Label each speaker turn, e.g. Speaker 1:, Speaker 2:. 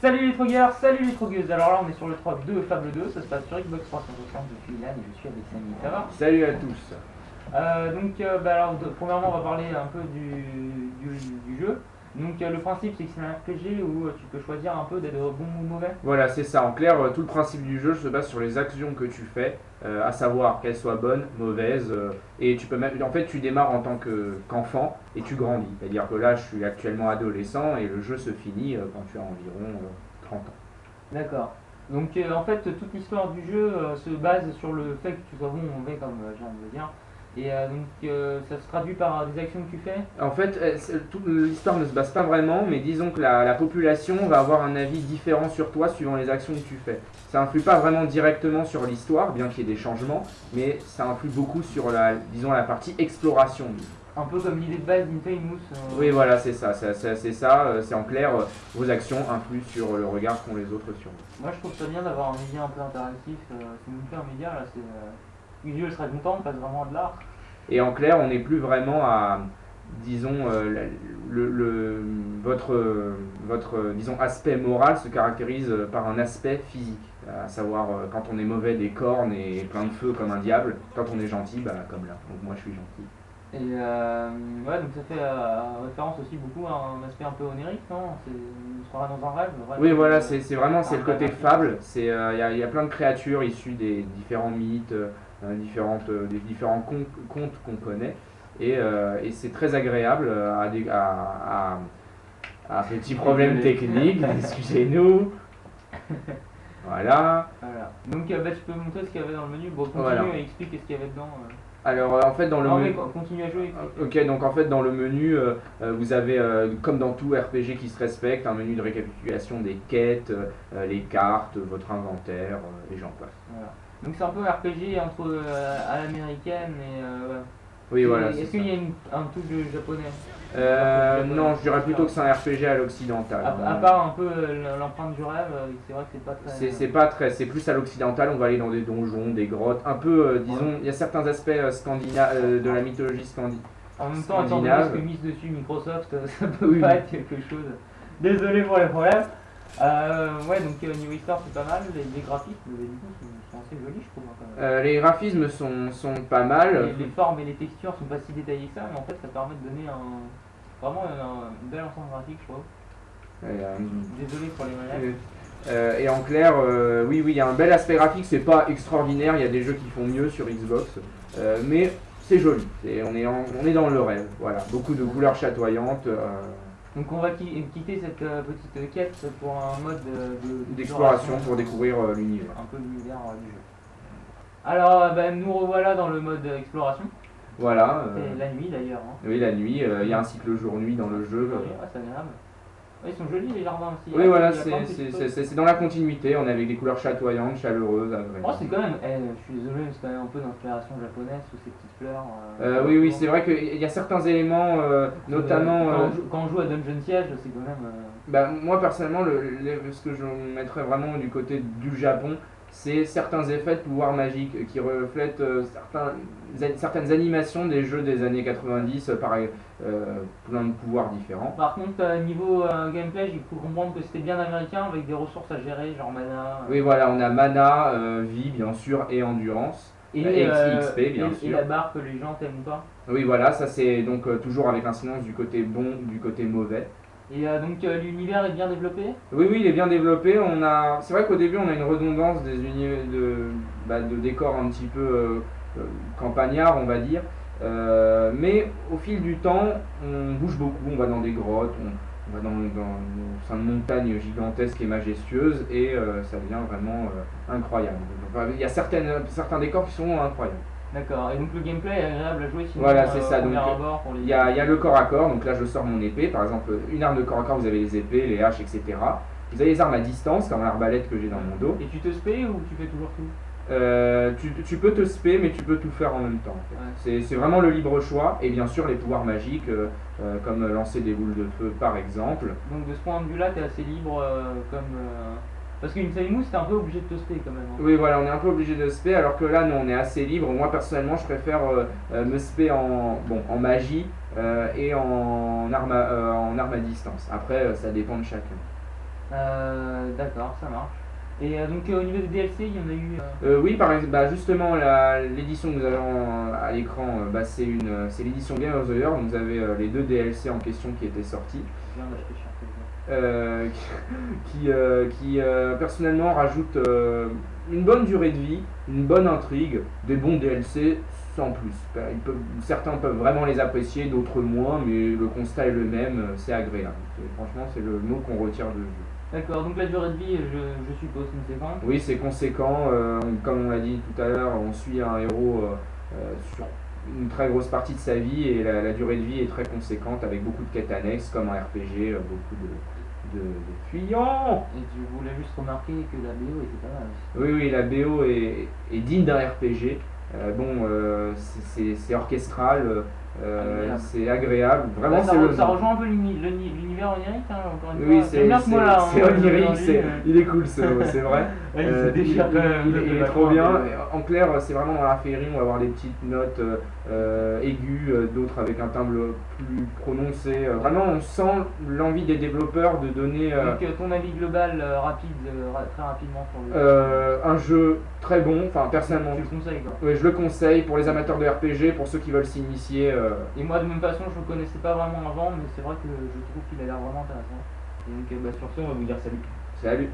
Speaker 1: Salut les trogueurs, salut les trogueuses. Alors là, on est sur le 3 2 Fable 2, ça se passe sur Xbox 360 depuis Ilan et je suis avec Samy. Ça va
Speaker 2: Salut à tous.
Speaker 1: Euh, Donc, euh, bah, alors, de- premièrement, on va parler un peu du, du, du jeu. Donc, euh, le principe, c'est que c'est un RPG où euh, tu peux choisir un peu d'être bon ou mauvais.
Speaker 2: Voilà, c'est ça. En clair, euh, tout le principe du jeu se base sur les actions que tu fais, euh, à savoir qu'elles soient bonnes, mauvaises, euh, et tu peux même. En fait, tu démarres en tant que- qu'enfant et tu grandis. C'est-à-dire que là, je suis actuellement adolescent et le jeu se finit euh, quand tu as environ euh, 30 ans.
Speaker 1: D'accord. Donc, en fait, toute l'histoire du jeu se base sur le fait que tu sois bon ou mauvais, comme je viens de le dire. Et euh, donc, euh, ça se traduit par des actions que tu fais?
Speaker 2: En fait, euh, c'est- toute l'histoire ne se base pas vraiment, mais disons que la, la population va avoir un avis différent sur toi suivant les actions que tu fais. Ça influe pas vraiment directement sur l'histoire, bien qu'il y ait des changements, mais ça influe beaucoup sur la, disons, la partie exploration.
Speaker 1: Un peu comme l'idée de base d'Infamous. euh,
Speaker 2: Oui, voilà, c'est ça, c'est c'est- c'est ça, euh, c'est en clair, euh, vos actions influent sur le regard qu'ont les autres sur vous.
Speaker 1: Moi je trouve ça bien d'avoir un média un peu interactif. euh, vous me fait un média là, c'est. Milieu serait content, on passe vraiment à de l'art.
Speaker 2: Et en clair, on n'est plus vraiment à, disons, euh, la- le, le- votre, votre, disons, aspect moral se caractérise euh, par un aspect physique. À savoir, euh, quand on est mauvais, des cornes et plein de feu comme un diable. Quand on est gentil, bah, comme là. Donc moi, je suis gentil.
Speaker 1: Et euh, ouais, donc ça fait euh, référence aussi beaucoup à un aspect un peu onirique, non? On sera dans un rêve. rêve,
Speaker 2: Oui, voilà, c'est c'est vraiment c'est le côté fable. C'est euh, il y, a- il y a plein de créatures issues des différents mythes, euh, différentes, euh, des différents contes qu'on connaît, et, euh, et c'est très agréable euh, à, des, à, à, à petits problèmes techniques. Excusez-nous. Voilà.
Speaker 1: Voilà. Donc bah, tu peux montrer ce qu'il y avait dans le menu. Bon, continue
Speaker 2: Voilà.
Speaker 1: et explique ce qu'il y avait dedans. euh.
Speaker 2: Alors euh, en fait dans le
Speaker 1: non,
Speaker 2: menu.
Speaker 1: co- continue à jouer. explique.
Speaker 2: Ok, donc en fait dans le menu, euh, euh, vous avez, euh, comme dans tout RPG qui se respecte, un menu de récapitulation des quêtes, euh, les cartes, votre inventaire, et j'en passe.
Speaker 1: Voilà. Donc c'est un peu RPG entre à l'américaine et. Euh.
Speaker 2: Oui, voilà.
Speaker 1: Est-ce qu'il y a une- un touche de japonais?
Speaker 2: Euh, non, je dirais plutôt que c'est un RPG à l'occidental.
Speaker 1: à, à part un peu euh, l'empreinte du rêve, euh, c'est vrai que c'est pas très.
Speaker 2: C'est pas très, c'est plus à l'occidental. On va aller dans des donjons, des grottes, un peu, euh, disons, il y a certains aspects euh, scandina- euh, de la mythologie scandinave.
Speaker 1: En même temps, étant donné ce que mise dessus Microsoft, euh, ça peut
Speaker 2: Oui,
Speaker 1: pas être quelque chose. Désolé pour les problèmes. Euh, ouais, donc euh, New Star c'est pas mal. Les, les graphiques, du coup, sont, assez jolis, je trouve. hein, quand même.
Speaker 2: Euh, les graphismes sont, sont pas mal.
Speaker 1: les, les formes et les textures sont pas si détaillées que ça, mais en fait, ça permet de donner un vraiment un, un bel ensemble graphique, je trouve.
Speaker 2: Euh,
Speaker 1: Désolé pour les.
Speaker 2: Euh, et en clair, euh, oui, oui, il y a un bel aspect graphique, c'est pas extraordinaire, il y a des jeux qui font mieux sur Xbox, euh, mais c'est joli, C'est- on, est en- on est dans le rêve, voilà, beaucoup de couleurs chatoyantes,
Speaker 1: Donc on va qui- quitter cette euh, petite quête pour un mode de- de-
Speaker 2: d'exploration pour découvrir euh, l'univers.
Speaker 1: un peu l'univers euh, du jeu. Alors, ben, nous revoilà dans le mode exploration.
Speaker 2: Voilà, euh,
Speaker 1: C'est la nuit d'ailleurs. Hein.
Speaker 2: oui, la nuit, euh, il y a un cycle jour-nuit dans le jeu.
Speaker 1: Oui, ouais, c'est agréable. Ouais, ils sont jolis les jardins aussi.
Speaker 2: Oui,
Speaker 1: Ah,
Speaker 2: voilà, c'est dans la continuité, on est avec des couleurs chatoyantes, chaleureuses.
Speaker 1: Oh, c'est quand même. eh, je suis désolé, mais c'est quand même un peu d'inspiration japonaise sous ces petites fleurs. euh,
Speaker 2: Euh, oui, oui, c'est vrai qu'il y a certains éléments, euh, notamment...
Speaker 1: Quand, on joue, quand on joue à Dungeon Siege, c'est quand même.
Speaker 2: Bah, moi personnellement, le, le- ce que je mettrais vraiment du côté du Japon, c'est certains effets de pouvoir magique qui reflètent euh, certains, certaines animations des jeux des années 90, euh, pareil, euh, plein de pouvoirs différents.
Speaker 1: Par contre, euh, niveau euh, gameplay, j'ai cru comprendre que c'était bien américain avec des ressources à gérer, genre mana. euh,
Speaker 2: Oui, voilà, on a mana, euh, vie bien sûr et endurance.
Speaker 1: Et, euh,
Speaker 2: XP, bien
Speaker 1: et-
Speaker 2: sûr.
Speaker 1: et la barre que les gens t'aiment pas.
Speaker 2: Oui, voilà, ça c'est donc euh, toujours avec incidence du côté bon, du côté mauvais.
Speaker 1: Et euh, donc euh, l'univers est bien développé?
Speaker 2: Oui, oui, il est bien développé. On a, c'est vrai qu'au début, on a une redondance des univers de, bah, de décors un petit peu euh, euh, campagnards, on va dire. Mais au fil du temps, on bouge beaucoup. On va dans des grottes, on, va dans, dans au sein de montagnes et majestueuses, et ça devient vraiment incroyable. Il y a certaines, certains décors qui sont incroyables.
Speaker 1: D'accord. Et donc le gameplay est agréable à jouer sinon.
Speaker 2: Voilà, c'est
Speaker 1: euh,
Speaker 2: ça,
Speaker 1: au premier
Speaker 2: donc,
Speaker 1: les-
Speaker 2: Il y, a, y a le corps à corps, donc là je sors mon épée, par exemple une arme de corps à corps, vous avez les épées, les haches, etc. Vous avez les armes à distance, comme l'arbalète que j'ai dans mon dos.
Speaker 1: Et tu te spé ou tu fais toujours tout?
Speaker 2: Euh, tu, tu peux te spé, mais tu peux tout faire en même temps. en fait.
Speaker 1: Ouais.
Speaker 2: C'est c'est vraiment le libre choix, et bien sûr les pouvoirs magiques, euh, euh, comme lancer des boules de feu par exemple.
Speaker 1: Donc de ce point de vue-là, t'es assez libre comme. Parce qu'une Famous, t'es un peu obligé de te spé quand même. hein.
Speaker 2: Oui, voilà, on est un peu obligé de spé, alors que là, nous, on est assez libre. Moi, personnellement, je préfère euh, euh, me spé en, bon, en magie euh, et en arme, à, en arme à distance. Après, ça dépend de chacun.
Speaker 1: Euh, D'accord, ça marche. Et donc au niveau des DLC, il y en a eu.
Speaker 2: oui, par exemple, bah, justement, la- l'édition que nous avons à l'écran, bah, c'est une, c'est l'édition Game of the Year. Donc, vous avez les deux DLC en question qui étaient sortis.
Speaker 1: je
Speaker 2: euh, qui, euh, qui euh, personnellement rajoute une bonne durée de vie, une bonne intrigue, des bons DLC sans plus. Ils peuvent- certains peuvent vraiment les apprécier, d'autres moins, mais le constat est le même, c'est agréable. Franchement, c'est le mot qu'on retire de jeu.
Speaker 1: D'accord, donc la durée de vie, je, je suppose, conséquente.
Speaker 2: Oui, c'est conséquent, on- comme on l'a dit tout à l'heure, on suit un héros sur une très grosse partie de sa vie et la, la durée de vie est très conséquente avec beaucoup de quêtes annexes comme un RPG, beaucoup de, de, de fuyants.
Speaker 1: Et tu voulais juste remarquer que la BO était pas mal.
Speaker 2: Oui, oui, la BO est, est digne d'un RPG. Euh, bon, euh, c'est- orchestral, euh, c'est agréable. Vraiment,
Speaker 1: Bah, ça, ça rejoint un peu l'uni- l'uni- l'univers onirique, hein, encore une
Speaker 2: Oui,
Speaker 1: fois.
Speaker 2: c'est onirique, c'est-
Speaker 1: euh.
Speaker 2: il est cool ce mot, c'est vrai.
Speaker 1: Ouais, il
Speaker 2: Euh,
Speaker 1: se déchire
Speaker 2: il- il- il est trop bien. En clair, c'est vraiment dans la féerie, on va avoir des petites notes euh, aiguës, d'autres avec un timbre plus prononcé. Vraiment, on sent l'envie des développeurs de donner euh,
Speaker 1: Donc ton avis global euh, rapide, euh, ra- très rapidement sur le
Speaker 2: euh, un jeu très bon. Enfin, personnellement,
Speaker 1: Tu le conseilles quoi.
Speaker 2: ouais, je le conseille pour les amateurs de RPG, pour ceux qui veulent s'initier. Euh,
Speaker 1: Et moi de même façon je le connaissais pas vraiment avant mais c'est vrai que je trouve qu'il a l'air vraiment intéressant. Et donc euh, bah, sur ce on va vous dire salut.
Speaker 2: Salut